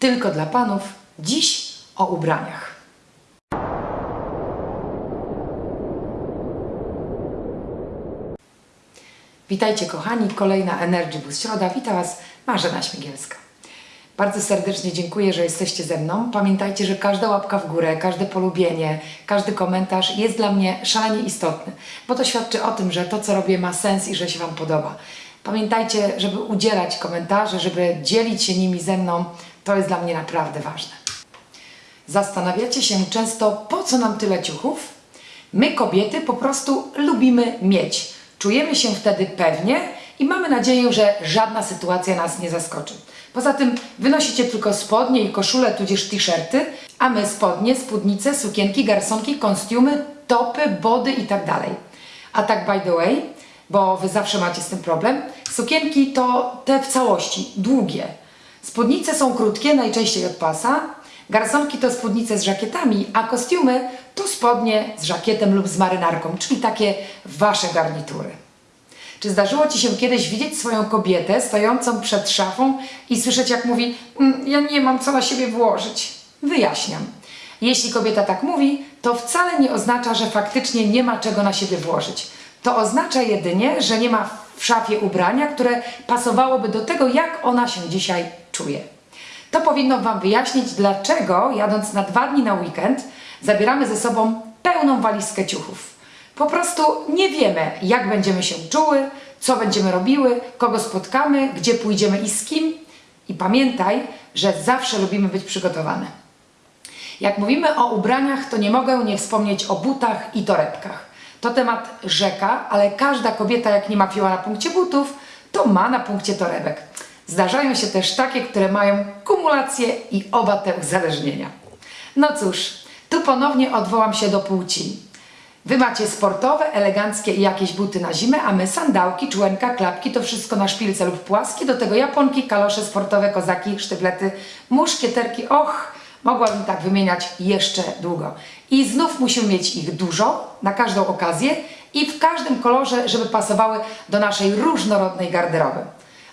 tylko dla panów. Dziś o ubraniach. Witajcie kochani, kolejna Energy Boost Środa. Witam Was Marzena Śmigielska. Bardzo serdecznie dziękuję, że jesteście ze mną. Pamiętajcie, że każda łapka w górę, każde polubienie, każdy komentarz jest dla mnie szalenie istotny, bo to świadczy o tym, że to, co robię, ma sens i że się Wam podoba. Pamiętajcie, żeby udzielać komentarzy, żeby dzielić się nimi ze mną, to jest dla mnie naprawdę ważne. Zastanawiacie się często, po co nam tyle ciuchów? My, kobiety, po prostu lubimy mieć. Czujemy się wtedy pewnie i mamy nadzieję, że żadna sytuacja nas nie zaskoczy. Poza tym wynosicie tylko spodnie i koszule, tudzież t-shirty, a my spodnie, spódnice, sukienki, garsonki, kostiumy, topy, body i tak. A tak by the way, bo Wy zawsze macie z tym problem, sukienki to te w całości, długie. Spódnice są krótkie, najczęściej od pasa, garsonki to spódnice z żakietami, a kostiumy to spodnie z żakietem lub z marynarką, czyli takie Wasze garnitury. Czy zdarzyło Ci się kiedyś widzieć swoją kobietę stojącą przed szafą i słyszeć jak mówi "Mm, ja nie mam co na siebie włożyć? Wyjaśniam. Jeśli kobieta tak mówi, to wcale nie oznacza, że faktycznie nie ma czego na siebie włożyć. To oznacza jedynie, że nie ma w szafie ubrania, które pasowałoby do tego, jak ona się dzisiaj czuje. To powinno Wam wyjaśnić, dlaczego jadąc na dwa dni na weekend zabieramy ze sobą pełną walizkę ciuchów. Po prostu nie wiemy, jak będziemy się czuły, co będziemy robiły, kogo spotkamy, gdzie pójdziemy i z kim. I pamiętaj, że zawsze lubimy być przygotowane. Jak mówimy o ubraniach, to nie mogę nie wspomnieć o butach i torebkach. To temat rzeka, ale każda kobieta, jak nie ma fioła na punkcie butów, to ma na punkcie torebek. Zdarzają się też takie, które mają kumulację i oba te uzależnienia. No cóż, tu ponownie odwołam się do płci. Wy macie sportowe, eleganckie i jakieś buty na zimę, a my sandałki, człenka, klapki, to wszystko na szpilce lub płaskie, do tego japonki, kalosze sportowe, kozaki, sztyblety, muszkieterki, och, mogłabym tak wymieniać jeszcze długo. I znów musimy mieć ich dużo, na każdą okazję i w każdym kolorze, żeby pasowały do naszej różnorodnej garderoby.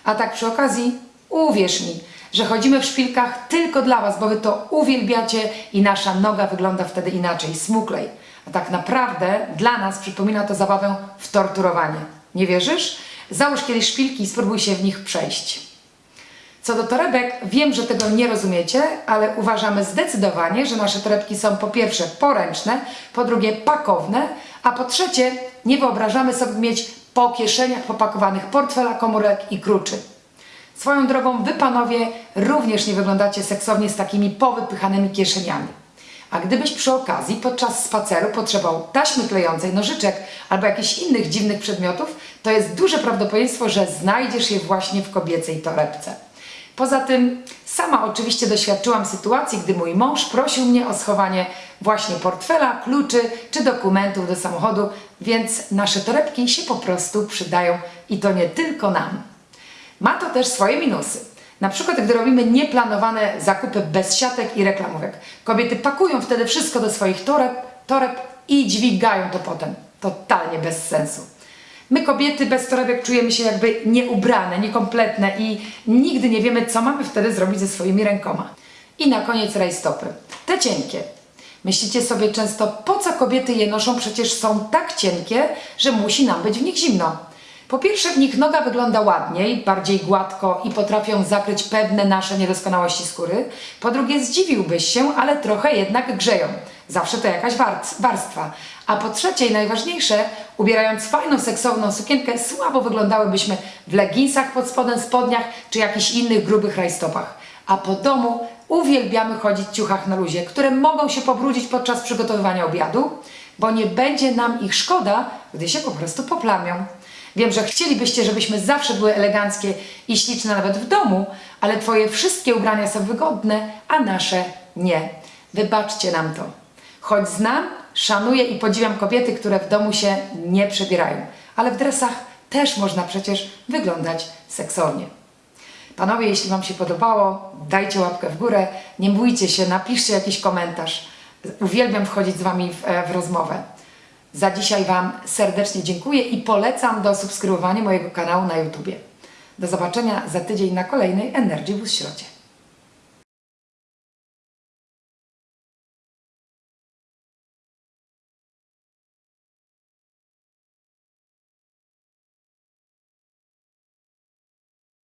A tak przy okazji, uwierz mi, że chodzimy w szpilkach tylko dla Was, bo Wy to uwielbiacie i nasza noga wygląda wtedy inaczej, smuklej. A tak naprawdę dla nas przypomina to zabawę w torturowanie. Nie wierzysz? Załóż kiedyś szpilki i spróbuj się w nich przejść. Co do torebek, wiem, że tego nie rozumiecie, ale uważamy zdecydowanie, że nasze torebki są po pierwsze poręczne, po drugie pakowne, a po trzecie nie wyobrażamy sobie mieć po kieszeniach popakowanych portfela, komórek i kluczy. Swoją drogą, wy panowie również nie wyglądacie seksownie z takimi powypychanymi kieszeniami. A gdybyś przy okazji podczas spaceru potrzebował taśmy klejącej, nożyczek albo jakichś innych dziwnych przedmiotów, to jest duże prawdopodobieństwo, że znajdziesz je właśnie w kobiecej torebce. Poza tym sama oczywiście doświadczyłam sytuacji, gdy mój mąż prosił mnie o schowanie właśnie portfela, kluczy czy dokumentów do samochodu, więc nasze torebki się po prostu przydają i to nie tylko nam. Ma to też swoje minusy. Na przykład, gdy robimy nieplanowane zakupy bez siatek i reklamówek. Kobiety pakują wtedy wszystko do swoich toreb, toreb i dźwigają to potem. Totalnie bez sensu. My kobiety bez torebek czujemy się jakby nieubrane, niekompletne i nigdy nie wiemy, co mamy wtedy zrobić ze swoimi rękoma. I na koniec rajstopy. Te cienkie. Myślicie sobie często, po co kobiety je noszą? Przecież są tak cienkie, że musi nam być w nich zimno. Po pierwsze, w nich noga wygląda ładniej, bardziej gładko i potrafią zakryć pewne nasze niedoskonałości skóry. Po drugie, zdziwiłbyś się, ale trochę jednak grzeją. Zawsze to jakaś warstwa. A po trzecie i najważniejsze, ubierając fajną, seksowną sukienkę, słabo wyglądałybyśmy w leginsach pod spodem, spodniach czy jakichś innych grubych rajstopach. A po domu uwielbiamy chodzić w ciuchach na luzie, które mogą się pobrudzić podczas przygotowywania obiadu, bo nie będzie nam ich szkoda, gdy się po prostu poplamią. Wiem, że chcielibyście, żebyśmy zawsze były eleganckie i śliczne nawet w domu, ale Twoje wszystkie ubrania są wygodne, a nasze nie. Wybaczcie nam to. Choć znam, szanuję i podziwiam kobiety, które w domu się nie przebierają, ale w dresach też można przecież wyglądać seksownie. Panowie, jeśli Wam się podobało, dajcie łapkę w górę, nie bójcie się, napiszcie jakiś komentarz. Uwielbiam wchodzić z Wami w, e, w rozmowę. Za dzisiaj Wam serdecznie dziękuję i polecam do subskrybowania mojego kanału na YouTubie. Do zobaczenia za tydzień na kolejnej Energy Boost Środzie.